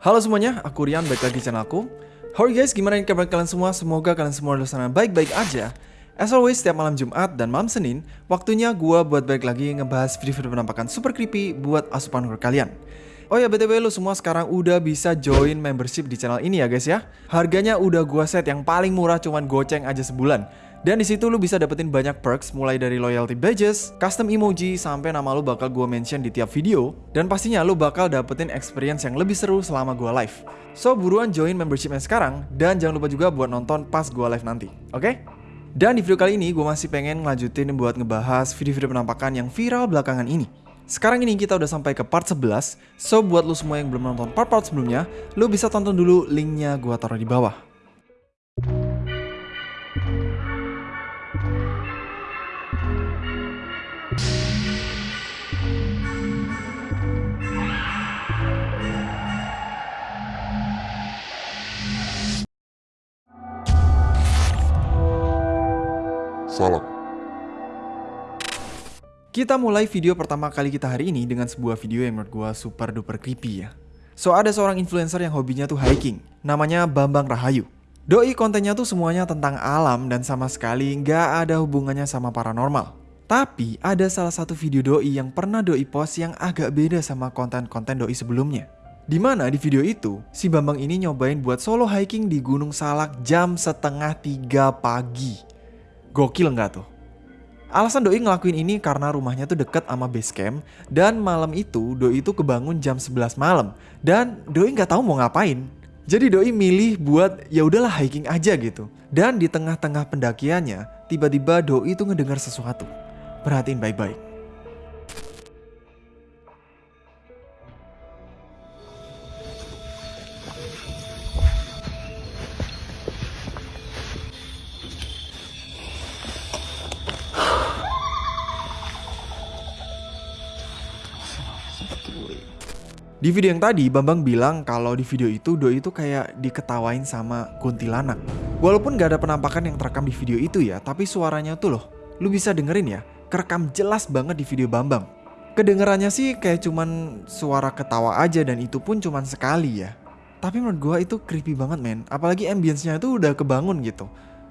Halo semuanya, aku Rian, balik lagi di channel aku. How are you guys? Gimana kabar kalian semua? Semoga kalian semua di sana baik-baik aja. As always, setiap malam Jumat dan malam Senin, waktunya gua buat balik lagi ngebahas video-video penampakan super creepy buat asupan horror kalian. Oh ya BTW lu semua sekarang udah bisa join membership di channel ini ya guys ya. Harganya udah gua set yang paling murah cuman goceng aja sebulan. Dan di situ lu bisa dapetin banyak perks mulai dari loyalty badges, custom emoji, sampai nama lu bakal gua mention di tiap video. Dan pastinya lu bakal dapetin experience yang lebih seru selama gua live. So buruan join membershipnya sekarang dan jangan lupa juga buat nonton pas gua live nanti. Oke? Dan di video kali ini gue masih pengen ngelanjutin buat ngebahas video-video penampakan yang viral belakangan ini. Sekarang ini kita udah sampai ke part 11, so buat lu semua yang belum nonton part-part sebelumnya, lu bisa tonton dulu linknya gua taruh di bawah. Salam. Kita mulai video pertama kali kita hari ini dengan sebuah video yang menurut gua super duper creepy ya. So ada seorang influencer yang hobinya tuh hiking, namanya Bambang Rahayu. Doi kontennya tuh semuanya tentang alam dan sama sekali nggak ada hubungannya sama paranormal. Tapi ada salah satu video doi yang pernah doi post yang agak beda sama konten-konten doi sebelumnya. Di mana di video itu, si Bambang ini nyobain buat solo hiking di Gunung Salak jam setengah tiga pagi. Gokil nggak tuh? Alasan Doi ngelakuin ini karena rumahnya tuh deket sama base camp dan malam itu Doi itu kebangun jam 11 malam dan Doi nggak tahu mau ngapain. Jadi Doi milih buat ya udahlah hiking aja gitu. Dan di tengah-tengah pendakiannya tiba-tiba Doi itu ngedengar sesuatu. Perhatiin baik-baik. Di video yang tadi, Bambang bilang kalau di video itu Doi itu kayak diketawain sama kuntilanak. Walaupun gak ada penampakan yang terekam di video itu ya, tapi suaranya tuh loh, lu bisa dengerin ya, kerekam jelas banget di video Bambang. Kedengerannya sih kayak cuman suara ketawa aja dan itu pun cuman sekali ya. Tapi menurut gua itu creepy banget men, apalagi ambience-nya itu udah kebangun gitu.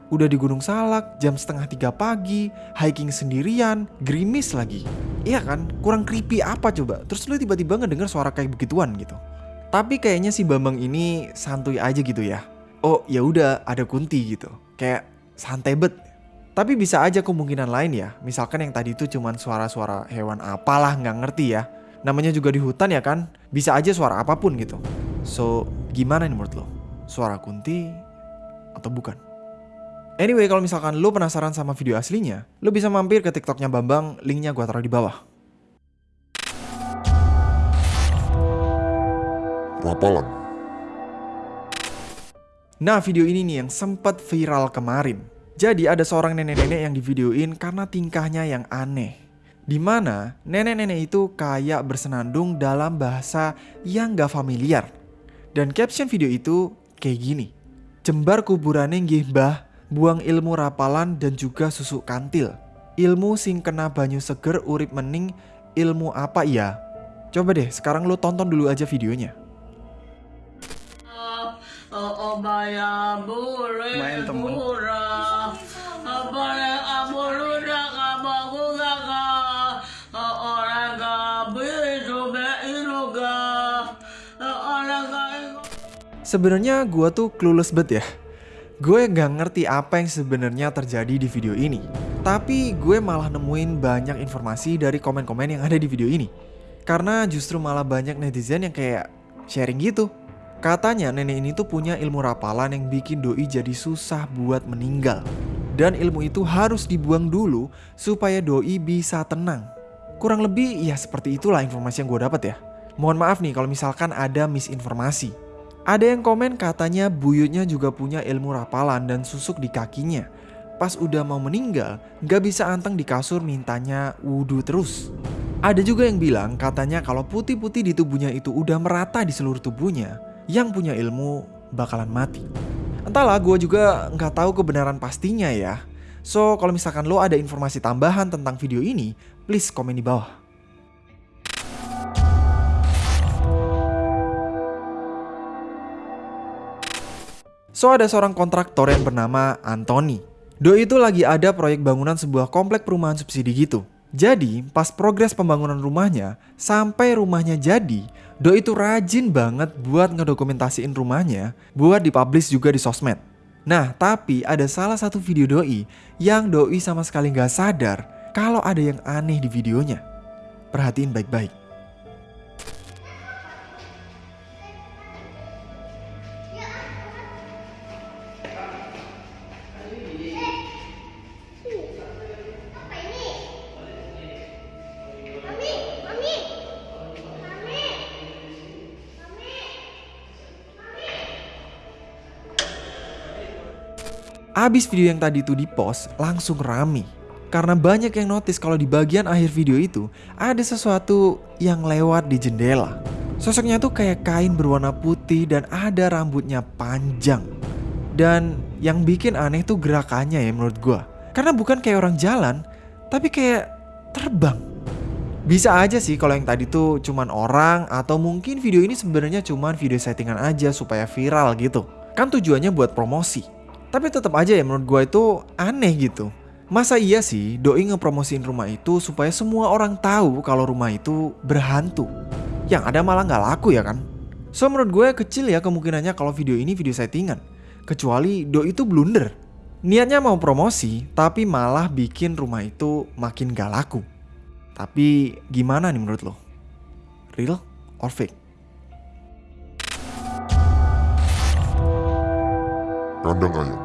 Udah di Gunung Salak, jam setengah tiga pagi, hiking sendirian, gerimis lagi. Iya kan, kurang creepy apa coba? Terus lu tiba-tiba ngedenger suara kayak begituan gitu. Tapi kayaknya si Bambang ini santuy aja gitu ya. Oh ya udah ada kunti gitu, kayak santai bet. Tapi bisa aja kemungkinan lain ya, misalkan yang tadi itu cuman suara-suara hewan apalah nggak ngerti ya. Namanya juga di hutan ya kan, bisa aja suara apa pun gitu. So gimana nih menurut lo? Suara kunti atau bukan? Anyway, kalau misalkan lo penasaran sama video aslinya, lo bisa mampir ke TikToknya Bambang, linknya gua taruh di bawah. Rapalan. Nah, video ini nih yang sempat viral kemarin. Jadi ada seorang nenek-nenek yang divideoin karena tingkahnya yang aneh. Di mana nenek-nenek itu kayak bersenandung dalam bahasa yang gak familiar. Dan caption video itu kayak gini. Jembar kuburannya nggih mbah, buang ilmu rapalan dan juga susu kantil. Ilmu sing kena banyu seger urip mening ilmu apa ya? Coba deh sekarang lo tonton dulu aja videonya. Main temen. Sebenarnya gua tuh clueless banget ya. Gue gak ngerti apa yang sebenarnya terjadi di video ini. Tapi gue malah nemuin banyak informasi dari komen-komen yang ada di video ini. Karena justru malah banyak netizen yang kayak sharing gitu. Katanya nenek ini tuh punya ilmu rapalan yang bikin doi jadi susah buat meninggal. Dan ilmu itu harus dibuang dulu supaya doi bisa tenang. Kurang lebih ya seperti itulah informasi yang gue dapat ya. Mohon maaf nih kalau misalkan ada misinformasi. Ada yang komen katanya buyutnya juga punya ilmu rapalan dan susuk di kakinya. Pas udah mau meninggal, gak bisa anteng di kasur mintanya wudhu terus. Ada juga yang bilang katanya kalau putih-putih di tubuhnya itu udah merata di seluruh tubuhnya, yang punya ilmu bakalan mati. Entahlah, gue juga nggak tahu kebenaran pastinya ya. So, kalau misalkan lo ada informasi tambahan tentang video ini, please komen di bawah. So ada seorang kontraktor yang bernama Anthony. Doi itu lagi ada proyek bangunan sebuah komplek perumahan subsidi gitu. Jadi, pas progres pembangunan rumahnya, sampai rumahnya jadi, Doi itu rajin banget buat ngedokumentasiin rumahnya, buat dipublish juga di sosmed. Nah, tapi ada salah satu video Doi yang Doi sama sekali nggak sadar kalau ada yang aneh di videonya. Perhatiin baik-baik. Abis video yang tadi itu dipost, langsung rame. Karena banyak yang notice kalau di bagian akhir video itu ada sesuatu yang lewat di jendela. Sosoknya tuh kayak kain berwarna putih dan ada rambutnya panjang. Dan yang bikin aneh tuh gerakannya ya menurut gua. Karena bukan kayak orang jalan, tapi kayak terbang. Bisa aja sih kalau yang tadi tuh cuman orang atau mungkin video ini sebenarnya cuman video settingan aja supaya viral gitu. Kan tujuannya buat promosi. Tapi tetap aja ya menurut gue itu aneh gitu. Masa iya sih doi ngepromosiin rumah itu supaya semua orang tahu kalau rumah itu berhantu. Yang ada malah nggak laku ya kan? So menurut gue kecil ya kemungkinannya kalau video ini video settingan. Kecuali doi itu blunder. Niatnya mau promosi tapi malah bikin rumah itu makin gak laku. Tapi gimana nih menurut lo? Real or fake? Kandang ayam.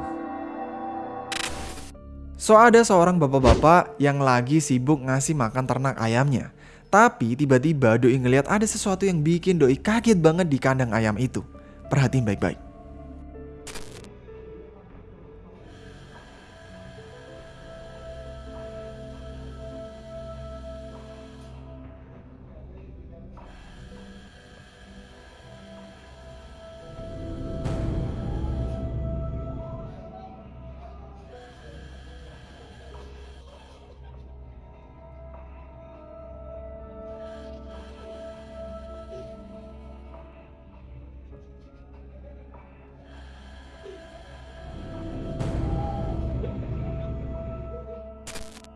So ada seorang bapak-bapak yang lagi sibuk ngasih makan ternak ayamnya. Tapi tiba-tiba doi ngeliat ada sesuatu yang bikin doi kaget banget di kandang ayam itu. Perhatiin baik-baik.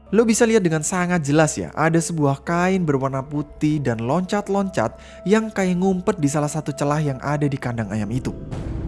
Lo bisa lihat dengan sangat jelas ya, ada sebuah kain berwarna putih dan loncat-loncat yang kayak ngumpet di salah satu celah yang ada di kandang ayam itu.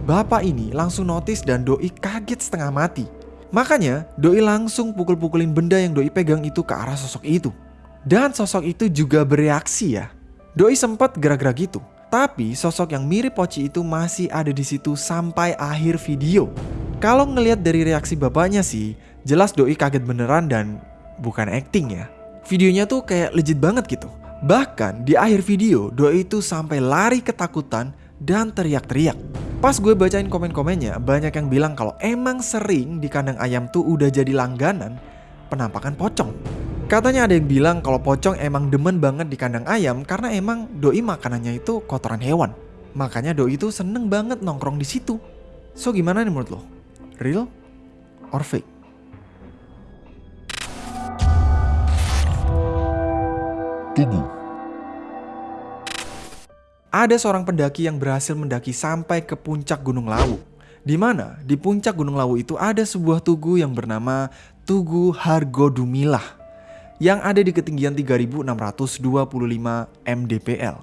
Bapak ini langsung notice dan Doi kaget setengah mati. Makanya Doi langsung pukul-pukulin benda yang Doi pegang itu ke arah sosok itu. Dan sosok itu juga bereaksi ya. Doi sempat gerak-gerak gitu. Tapi sosok yang mirip Poci itu masih ada di situ sampai akhir video. Kalau ngelihat dari reaksi bapaknya sih, jelas Doi kaget beneran dan bukan acting ya. Videonya tuh kayak legit banget gitu. Bahkan di akhir video, Doi itu sampai lari ketakutan dan teriak-teriak. Pas gue bacain komen-komennya, banyak yang bilang kalau emang sering di kandang ayam tuh udah jadi langganan penampakan pocong. Katanya ada yang bilang kalau pocong emang demen banget di kandang ayam karena emang Doi makanannya itu kotoran hewan. Makanya Doi itu seneng banget nongkrong di situ. So gimana nih menurut lo? Real or fake? Tugu. Ada seorang pendaki yang berhasil mendaki sampai ke puncak Gunung Lawu. Di mana di puncak Gunung Lawu itu ada sebuah tugu yang bernama Tugu Hargodumilah yang ada di ketinggian 3625 mdpl.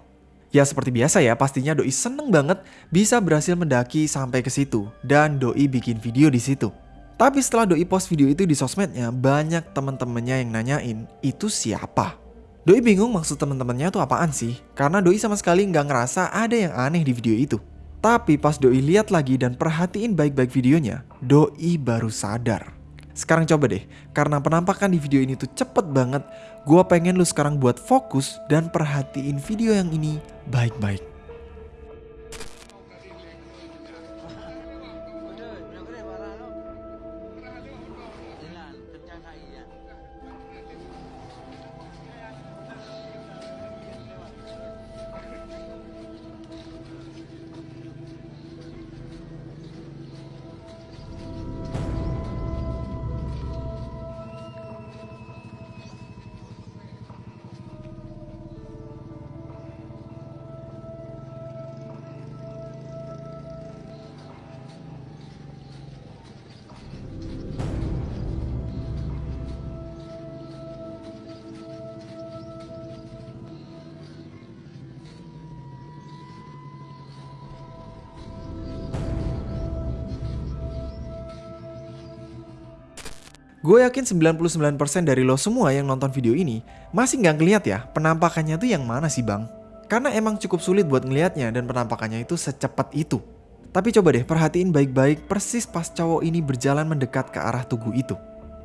Ya seperti biasa ya, pastinya doi seneng banget bisa berhasil mendaki sampai ke situ dan doi bikin video di situ. Tapi setelah doi post video itu di sosmednya, banyak teman-temannya yang nanyain itu siapa. Doi bingung maksud teman-temannya tuh apaan sih? Karena Doi sama sekali nggak ngerasa ada yang aneh di video itu. Tapi pas Doi lihat lagi dan perhatiin baik-baik videonya, Doi baru sadar. Sekarang coba deh, karena penampakan di video ini tuh cepet banget, gue pengen lu sekarang buat fokus dan perhatiin video yang ini baik-baik. Gue yakin 99% dari lo semua yang nonton video ini masih nggak ngeliat ya penampakannya tuh yang mana sih bang? Karena emang cukup sulit buat ngelihatnya dan penampakannya itu secepat itu. Tapi coba deh perhatiin baik-baik persis pas cowok ini berjalan mendekat ke arah tugu itu.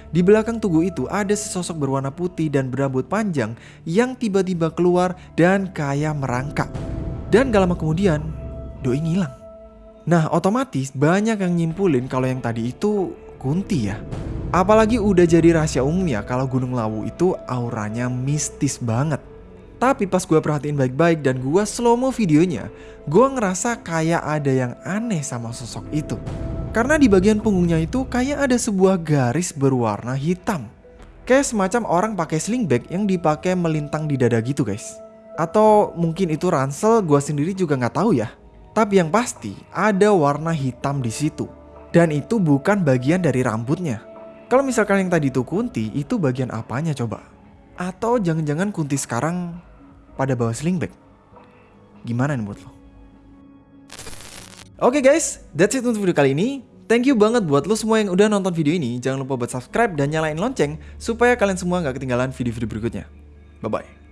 Di belakang tugu itu ada sesosok berwarna putih dan berambut panjang yang tiba-tiba keluar dan kayak merangkak. Dan gak lama kemudian, Doi ngilang. Nah otomatis banyak yang nyimpulin kalau yang tadi itu Kunti ya. Apalagi udah jadi rahasia umum ya kalau Gunung Lawu itu auranya mistis banget. Tapi pas gue perhatiin baik-baik dan gue slow mo videonya, gue ngerasa kayak ada yang aneh sama sosok itu. Karena di bagian punggungnya itu kayak ada sebuah garis berwarna hitam. Kayak semacam orang pakai sling bag yang dipakai melintang di dada gitu guys. Atau mungkin itu ransel, gue sendiri juga nggak tahu ya. Tapi yang pasti ada warna hitam di situ. Dan itu bukan bagian dari rambutnya. Kalau misalkan yang tadi itu Kunti, itu bagian apanya coba? Atau jangan-jangan Kunti sekarang pada bawa sling bag? Gimana nih buat lo? Oke okay guys, that's it untuk video kali ini. Thank you banget buat lo semua yang udah nonton video ini. Jangan lupa buat subscribe dan nyalain lonceng supaya kalian semua nggak ketinggalan video-video berikutnya. Bye-bye.